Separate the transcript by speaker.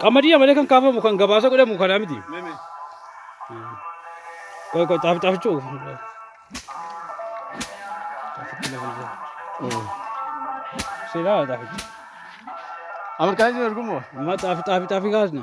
Speaker 1: Kamari ya mare kan kafa mu kan gaba sa kuda mu kana miti.
Speaker 2: Meme.
Speaker 1: Koy koy tafi tafi chu. Sila tafi.
Speaker 2: আমার কাছে এরকম
Speaker 1: Ma tafi tafi tafi gas na.